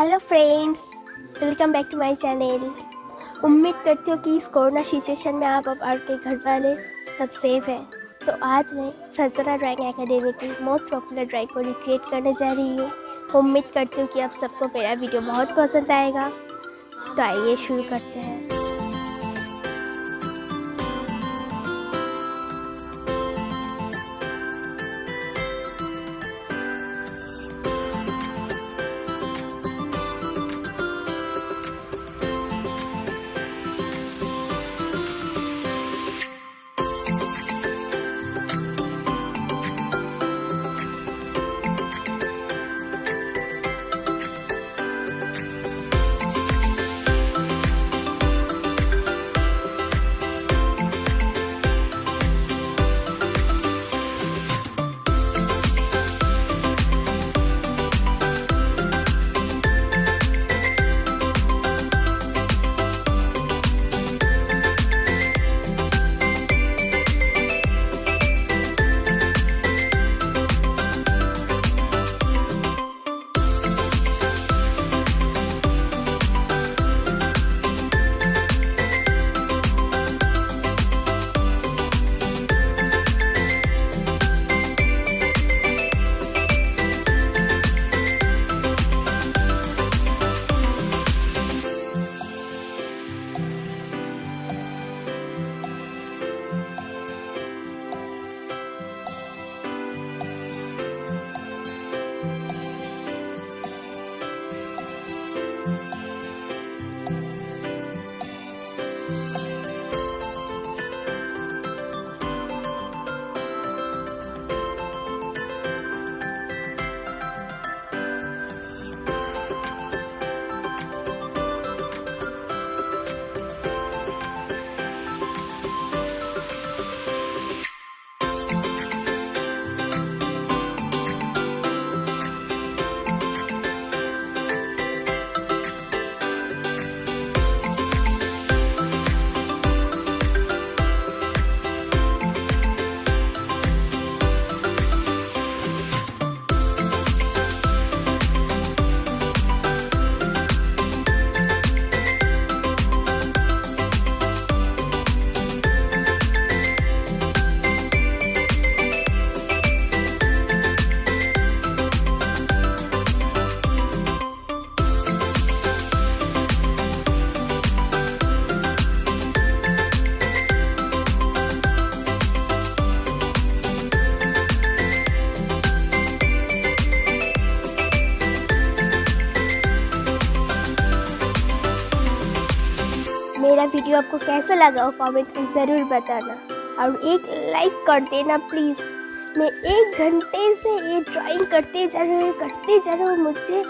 Hello friends welcome back to my channel उम्मीद करती हूँ कि इस कोरोना सिचुएशन में आप अब आपके घर वाले सब सेफ़ हैं। तो आज मैं फजरा ड्राइंग एकेडमी की मोस्ट पॉपुलर ड्राइंग को रिक्रिएट करने जा रही हूँ। उम्मीद करती हूँ कि आप सबको मेरा वीडियो बहुत पसंद आएगा। तो आइए शुरू करते हैं। मेरा वीडियो आपको कैसा लगा वो कमेंट में ज़रूर बताना। और एक लाइक कर देना प्लीज़ मैं एक घंटे से ये ड्राइंग करते जा रहा हूँ, करते जा रहा हूँ, मुझे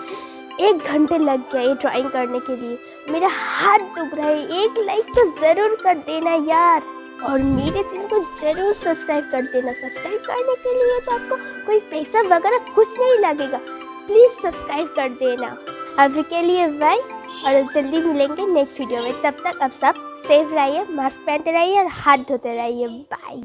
एक घंटे लग गया ये ड्राइंग करने के लिए। मेरा हाथ दुख रहा है, एक लाइक तो ज़रूर कर देना यार। और मेरे चैनल को ज़रूर सब्सक्राइब कर देना। सब्सक्राइब करने के लिए तो आपको कोई पैसा वगैरह कुछ नहीं लगेगा। प्लीज़ सब्सक्राइब कर देना। अभी के लिए बाय और जल्दी मिलेंगे नेक्स्ट वीडियो में। तब तक आप सब सेफ़ रहिए मास्क पहनते रहिए और हाथ धोते रहिए। बाय